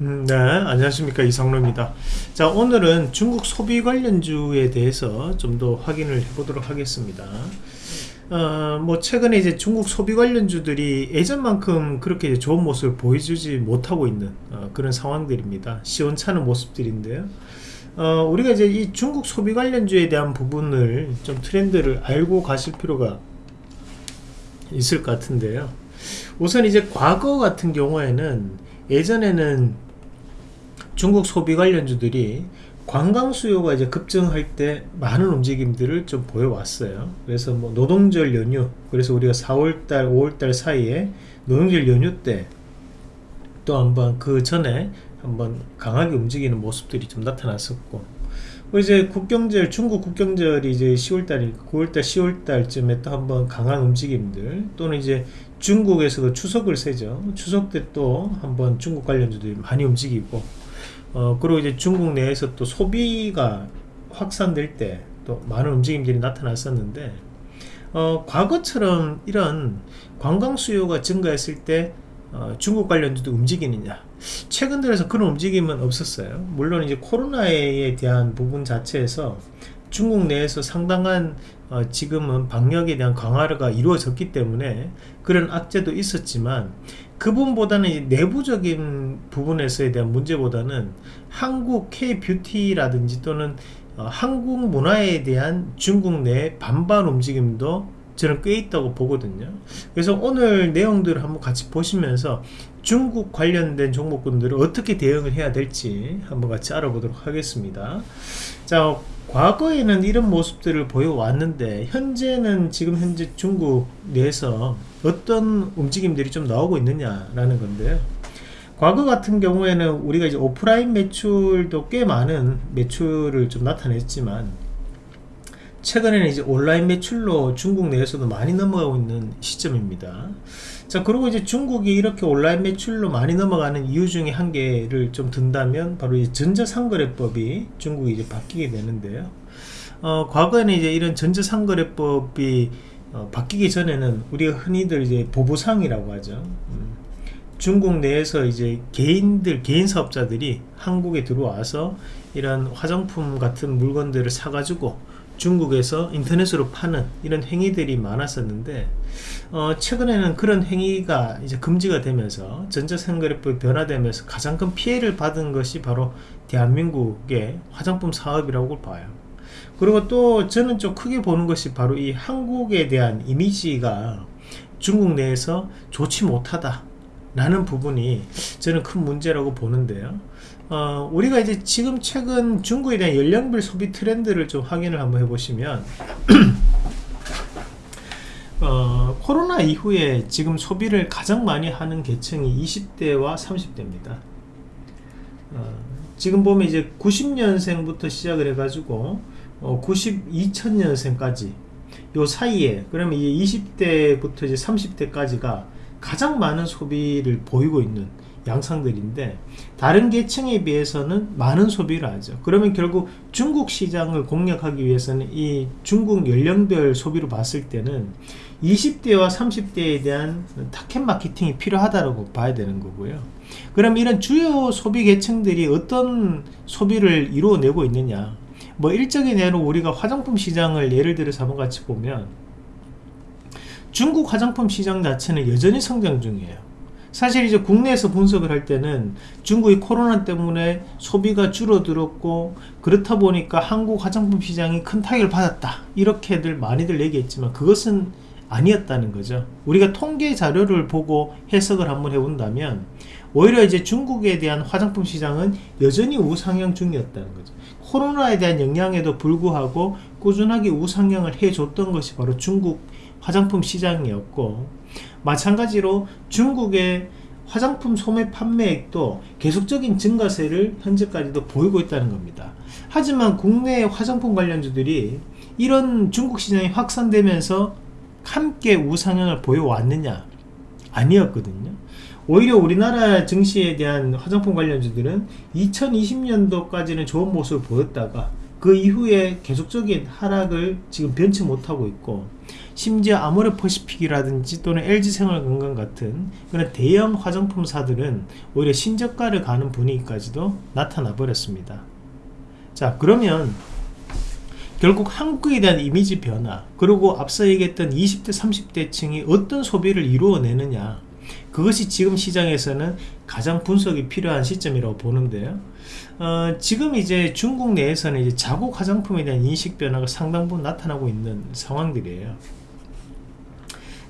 음, 네, 안녕하십니까 이상로입니다. 자, 오늘은 중국 소비 관련주에 대해서 좀 더 확인을 해보도록 하겠습니다. 어, 뭐 최근에 이제 중국 소비 관련주들이 예전만큼 그렇게 좋은 모습을 보여주지 못하고 있는 어, 그런 상황들입니다. 시원찮은 모습들인데요. 어, 우리가 이제 이 중국 소비 관련주에 대한 부분을 좀 트렌드를 알고 가실 필요가 있을 것 같은데요. 우선 이제 과거 같은 경우에는 예전에는 중국 소비 관련주들이 관광 수요가 이제 급증할 때 많은 움직임들을 좀 보여왔어요. 그래서 뭐 노동절 연휴, 그래서 우리가 4월달, 5월달 사이에 노동절 연휴 때 또 한번 그 전에 한번 강하게 움직이는 모습들이 좀 나타났었고, 뭐 이제 국경절, 중국 국경절이 이제 10월달, 9월달, 10월달쯤에 또 한번 강한 움직임들, 또는 이제 중국에서도 추석을 세죠. 추석 때 또 한번 중국 관련주들이 많이 움직이고, 어, 그리고 이제 중국 내에서 또 소비가 확산될 때 또 많은 움직임들이 나타났었는데 어, 과거처럼 이런 관광 수요가 증가했을 때 어, 중국 관련주도 움직이느냐. 최근 들어서 그런 움직임은 없었어요. 물론 이제 코로나에 대한 부분 자체에서 중국 내에서 상당한 어, 지금은 방역에 대한 강화가 이루어졌기 때문에 그런 악재도 있었지만 그 부분보다는 내부적인 부분에서에 대한 문제보다는 한국 K-뷰티라든지 또는 어, 한국 문화에 대한 중국 내 반반 움직임도 저는 꽤 있다고 보거든요. 그래서 오늘 내용들을 한번 같이 보시면서 중국 관련된 종목군들을 어떻게 대응을 해야 될지 한번 같이 알아보도록 하겠습니다. 자 과거에는 이런 모습들을 보여왔는데 현재는 지금 현재 중국 내에서 어떤 움직임들이 좀 나오고 있느냐라는 건데요. 과거 같은 경우에는 우리가 이제 오프라인 매출도 꽤 많은 매출을 좀 나타냈지만 최근에는 이제 온라인 매출로 중국 내에서도 많이 넘어가고 있는 시점입니다. 자 그리고 이제 중국이 이렇게 온라인 매출로 많이 넘어가는 이유 중에 한 개를 좀 든다면 바로 이 전자상거래법이 중국이 이제 바뀌게 되는데요. 어, 과거에는 이제 이런 전자상거래법이 어, 바뀌기 전에는 우리가 흔히들 이제 보부상이라고 하죠. 음, 중국 내에서 이제 개인들 개인 사업자들이 한국에 들어와서 이런 화장품 같은 물건들을 사가지고 중국에서 인터넷으로 파는 이런 행위들이 많았었는데 어, 최근에는 그런 행위가 이제 금지가 되면서 전자상거래법이 변화되면서 가장 큰 피해를 받은 것이 바로 대한민국의 화장품 사업이라고 봐요. 그리고 또 저는 좀 크게 보는 것이 바로 이 한국에 대한 이미지가 중국 내에서 좋지 못하다 라는 부분이 저는 큰 문제라고 보는데요. 어, 우리가 이제 지금 최근 중국에 대한 연령별 소비 트렌드를 좀 확인을 한번 해보시면 어, 코로나 이후에 지금 소비를 가장 많이 하는 계층이 20대와 30대입니다. 어, 지금 보면 이제 90년생부터 시작을 해가지고 어, 92천년생까지 요 사이에 그러면 이제 20대부터 이제 30대까지가 가장 많은 소비를 보이고 있는 양상들인데 다른 계층에 비해서는 많은 소비를 하죠. 그러면 결국 중국 시장을 공략하기 위해서는 이 중국 연령별 소비로 봤을 때는 20대와 30대에 대한 타켓 마케팅이 필요하다고 봐야 되는 거고요. 그럼 이런 주요 소비 계층들이 어떤 소비를 이루어내고 있느냐? 뭐 일적인 예로 우리가 화장품 시장을 예를 들어서 한번 같이 보면 중국 화장품 시장 자체는 여전히 성장 중이에요. 사실 이제 국내에서 분석을 할 때는 중국이 코로나 때문에 소비가 줄어들었고 그렇다 보니까 한국 화장품 시장이 큰 타격을 받았다. 이렇게들 많이들 얘기했지만 그것은 아니었다는 거죠. 우리가 통계 자료를 보고 해석을 한번 해본다면 오히려 이제 중국에 대한 화장품 시장은 여전히 우상향 중이었다는 거죠. 코로나에 대한 영향에도 불구하고 꾸준하게 우상향을 해줬던 것이 바로 중국 화장품 시장이었고 마찬가지로 중국의 화장품 소매 판매액도 계속적인 증가세를 현재까지도 보이고 있다는 겁니다. 하지만 국내 화장품 관련주들이 이런 중국 시장이 확산되면서 함께 우상향을 보여왔느냐 아니었거든요. 오히려 우리나라 증시에 대한 화장품 관련주들은 2020년도까지는 좋은 모습을 보였다가 그 이후에 계속적인 하락을 지금 변치 못하고 있고 심지어 아모레퍼시픽이라든지 또는 LG생활건강 같은 그런 대형 화장품사들은 오히려 신저가를 가는 분위기까지도 나타나 버렸습니다. 자 그러면 결국 한국에 대한 이미지 변화 그리고 앞서 얘기했던 20대 30대 층이 어떤 소비를 이루어내느냐 그것이 지금 시장에서는 가장 분석이 필요한 시점이라고 보는데요. 어, 지금 이제 중국 내에서는 이제 자국 화장품에 대한 인식 변화가 상당 부분 나타나고 있는 상황들이에요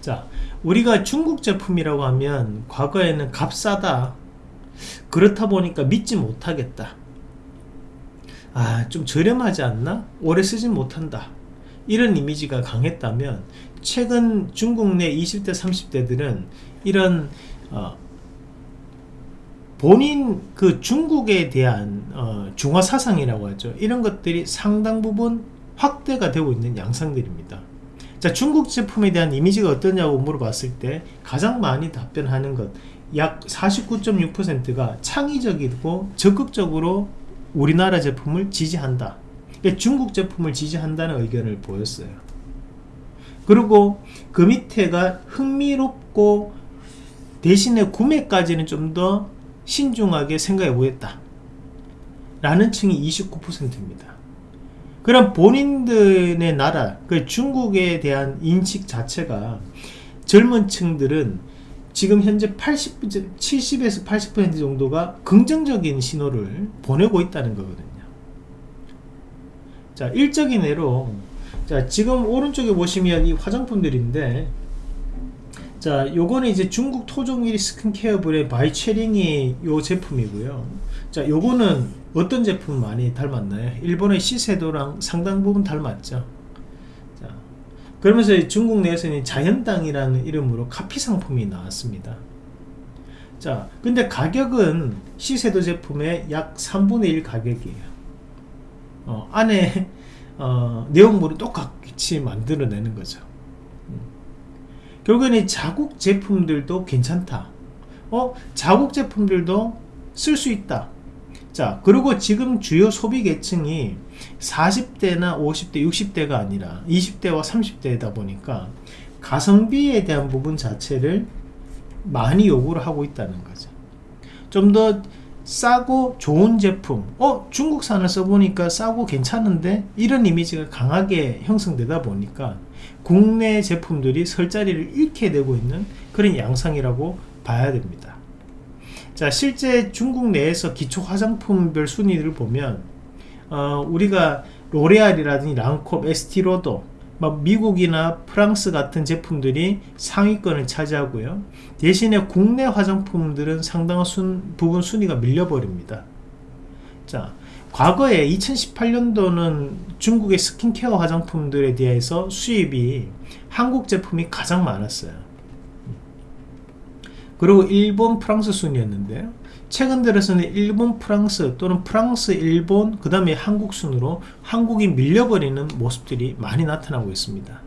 자 우리가 중국 제품이라고 하면 과거에는 값싸다. 그렇다 보니까 믿지 못하겠다. 아 좀 저렴하지 않나? 오래 쓰진 못한다. 이런 이미지가 강했다면 최근 중국 내 20대 30대들은 이런 어, 본인 그 중국에 대한 어, 중화 사상이라고 하죠. 이런 것들이 상당 부분 확대가 되고 있는 양상들입니다 자 중국 제품에 대한 이미지가 어떠냐고 물어봤을 때 가장 많이 답변하는 것 약 49.6%가 창의적이고 적극적으로 우리나라 제품을 지지한다. 그러니까 중국 제품을 지지한다는 의견을 보였어요. 그리고 그 밑에가 흥미롭고 대신에 구매까지는 좀 더 신중하게 생각해 보겠다 라는 층이 29%입니다 그럼 본인들의 나라 그 중국에 대한 인식 자체가 젊은 층들은 지금 현재 80, 70에서 80% 정도가 긍정적인 신호를 보내고 있다는 거거든요. 자 일적인 예로 자 지금 오른쪽에 보시면 이 화장품들인데 자 요거는 이제 중국 토종 1위 스킨케어 브랜드 바이췌링이 요 제품이고요. 자 요거는 어떤 제품 많이 닮았나요? 일본의 시세이도랑 상당 부분 닮았죠. 자 그러면서 중국 내에서는 자연땅이라는 이름으로 카피 상품이 나왔습니다. 자 근데 가격은 시세도 제품의 약 3분의 1 가격이에요. 어, 안에 어, 내용물을 똑같이 만들어내는 거죠. 음. 결국에는 자국 제품들도 괜찮다. 어 자국 제품들도 쓸 수 있다 자 그리고 지금 주요 소비 계층이 40대나 50대 60대가 아니라 20대와 30대다 보니까 가성비에 대한 부분 자체를 많이 요구를 하고 있다는 거죠. 좀 더 싸고 좋은 제품 어 중국산을 써보니까 싸고 괜찮은데 이런 이미지가 강하게 형성되다 보니까 국내 제품들이 설 자리를 잃게 되고 있는 그런 양상이라고 봐야 됩니다 자 실제 중국 내에서 기초 화장품별 순위를 보면 어, 우리가 로레알이라든지 랑콤, 에스티로도 미국이나 프랑스 같은 제품들이 상위권을 차지하고요. 대신에 국내 화장품들은 상당한 순, 부분 순위가 밀려버립니다. 자 과거에 2018년도는 중국의 스킨케어 화장품들에 대해서 수입이 한국 제품이 가장 많았어요 그리고 일본 프랑스 순이었는데요 최근 들어서는 일본 프랑스 또는 프랑스 일본 그 다음에 한국 순으로 한국이 밀려버리는 모습들이 많이 나타나고 있습니다.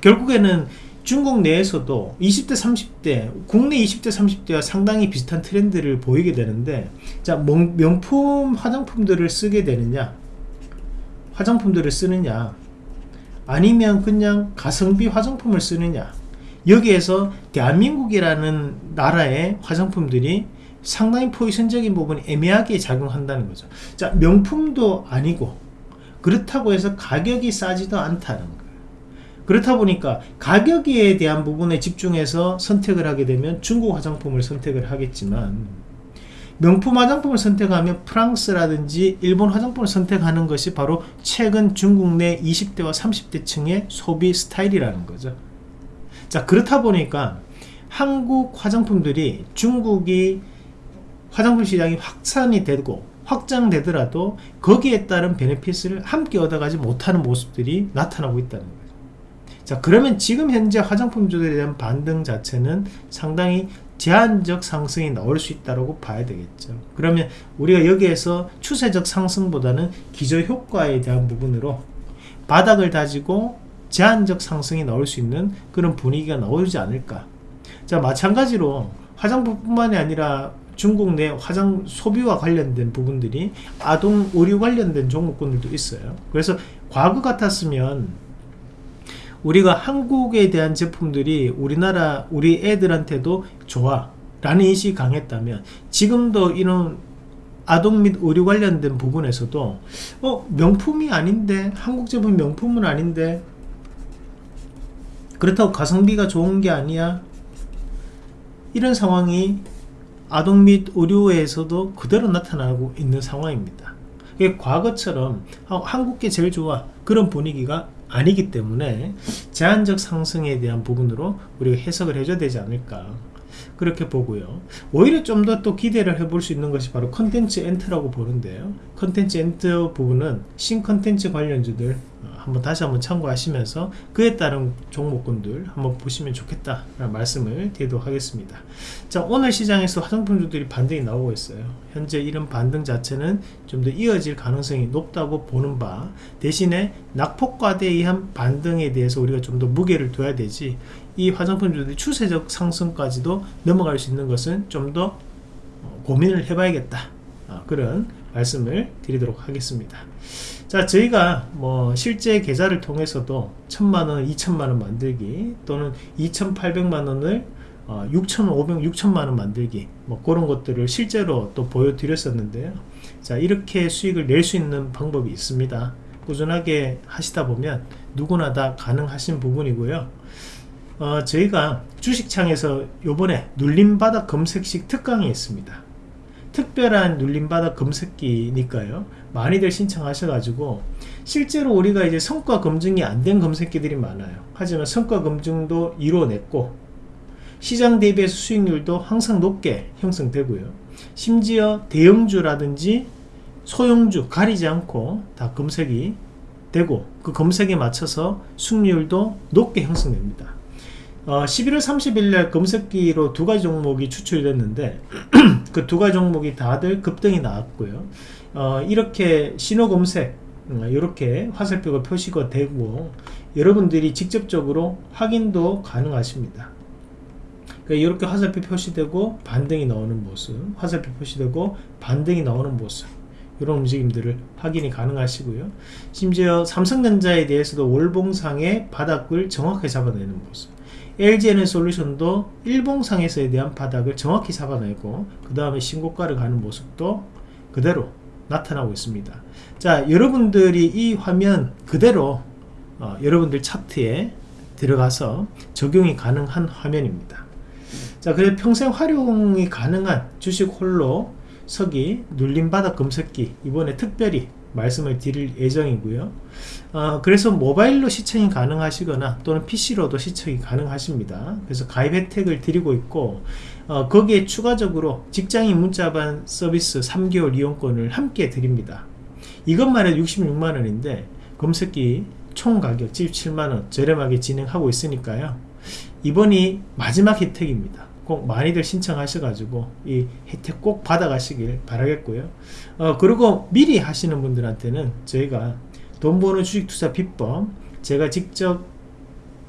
결국에는 중국 내에서도 20대 30대 국내 20대 30대와 상당히 비슷한 트렌드를 보이게 되는데 자 명품 화장품들을 쓰게 되느냐 화장품들을 쓰느냐 아니면 그냥 가성비 화장품을 쓰느냐 여기에서 대한민국이라는 나라의 화장품들이 상당히 포지션적인 부분이 애매하게 작용한다는 거죠. 자 명품도 아니고 그렇다고 해서 가격이 싸지도 않다는 거예요. 그렇다 보니까 가격에 대한 부분에 집중해서 선택을 하게 되면 중국 화장품을 선택을 하겠지만 명품 화장품을 선택하면 프랑스라든지 일본 화장품을 선택하는 것이 바로 최근 중국 내 20대와 30대 층의 소비 스타일이라는 거죠 자 그렇다 보니까 한국 화장품들이 중국이 화장품 시장이 확산이 되고 확장되더라도 거기에 따른 베네핏을 함께 얻어가지 못하는 모습들이 나타나고 있다는 거죠 자 그러면 지금 현재 화장품주에 대한 반등 자체는 상당히 제한적 상승이 나올 수 있다고 봐야 되겠죠. 그러면 우리가 여기에서 추세적 상승보다는 기저효과에 대한 부분으로 바닥을 다지고 제한적 상승이 나올 수 있는 그런 분위기가 나오지 않을까. 자 마찬가지로 화장품뿐만이 아니라 중국 내 화장 소비와 관련된 부분들이 아동 의류 관련된 종목군들도 있어요. 그래서 과거 같았으면 우리가 한국에 대한 제품들이 우리나라 우리 애들한테도 좋아 라는 인식이 강했다면 지금도 이런 아동 및 의료 관련된 부분에서도 어 명품이 아닌데 한국 제품 명품은 아닌데 그렇다고 가성비가 좋은 게 아니야. 이런 상황이 아동 및 의료에서도 그대로 나타나고 있는 상황입니다. 과거처럼 아, 한국 게 제일 좋아 그런 분위기가 아니기 때문에 제한적 상승에 대한 부분으로 우리가 해석을 해줘야 되지 않을까 그렇게 보고요. 오히려 좀 더 또 기대를 해볼 수 있는 것이 바로 컨텐츠 엔터라고 보는데요. 컨텐츠 엔터 부분은 신컨텐츠 관련주들 어, 한번 다시 한번 참고하시면서 그에 따른 종목군들 한번 보시면 좋겠다 라는 말씀을 드리도록 하겠습니다. 자 오늘 시장에서 화장품주들이 반등이 나오고 있어요. 현재 이런 반등 자체는 좀 더 이어질 가능성이 높다고 보는 바 대신에 낙폭과대에 의한 반등에 대해서 우리가 좀 더 무게를 둬야 되지 이 화장품 주들이 추세적 상승까지도 넘어갈 수 있는 것은 좀 더 고민을 해봐야겠다. 아, 그런 말씀을 드리도록 하겠습니다. 자 저희가 뭐 실제 계좌를 통해서도 천만원 2천만원 만들기 또는 2800만원을 어, 6,500, 6천만원 만들기 뭐 그런 것들을 실제로 또 보여드렸었는데요. 자 이렇게 수익을 낼 수 있는 방법이 있습니다. 꾸준하게 하시다 보면 누구나 다 가능하신 부분이고요 어, 저희가 주식창에서 요번에 눌림바닥 검색식 특강이 있습니다. 특별한 눌림바닥 검색기니까요. 많이들 신청하셔가지고 실제로 우리가 이제 성과 검증이 안 된 검색기들이 많아요. 하지만 성과 검증도 이루어냈고 시장 대비해서 수익률도 항상 높게 형성되고요. 심지어 대형주라든지 소형주 가리지 않고 다 검색이 되고 그 검색에 맞춰서 수익률도 높게 형성됩니다 어, 11월 30일 날 검색기로 두 가지 종목이 추출이 됐는데 그 두 가지 종목이 다들 급등이 나왔고요. 어, 이렇게 신호 검색 이렇게 음, 화살표가 표시가 되고 여러분들이 직접적으로 확인도 가능하십니다. 그러니까 이렇게 화살표 표시되고 반등이 나오는 모습 화살표 표시되고 반등이 나오는 모습 이런 움직임들을 확인이 가능하시고요. 심지어 삼성전자에 대해서도 월봉상의 바닥을 정확하게 잡아내는 모습 LG에는 솔루션도 일봉상에서에 대한 바닥을 정확히 잡아내고 그 다음에 신고가를 가는 모습도 그대로 나타나고 있습니다. 자 여러분들이 이 화면 그대로 어, 여러분들 차트에 들어가서 적용이 가능한 화면입니다. 자 그래서 평생 활용이 가능한 주식 홀로 서기 눌림바닥 검색기 이번에 특별히 말씀을 드릴 예정이고요. 어, 그래서 모바일로 시청이 가능하시거나 또는 PC로도 시청이 가능하십니다. 그래서 가입 혜택을 드리고 있고 어, 거기에 추가적으로 직장인 문자반 서비스 3개월 이용권을 함께 드립니다. 이것만 해도 66만원인데 검색기 총 가격 77만원 저렴하게 진행하고 있으니까요. 이번이 마지막 혜택입니다 꼭 많이들 신청하셔가지고 이 혜택 꼭 받아가시길 바라겠고요. 어, 그리고 미리 하시는 분들한테는 저희가 돈 버는 주식 투자 비법 제가 직접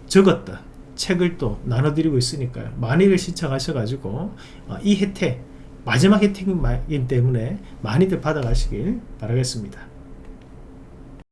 적었던 책을 또 나눠드리고 있으니까요. 많이들 신청하셔가지고 어, 이 혜택 마지막 혜택이기 때문에 많이들 받아가시길 바라겠습니다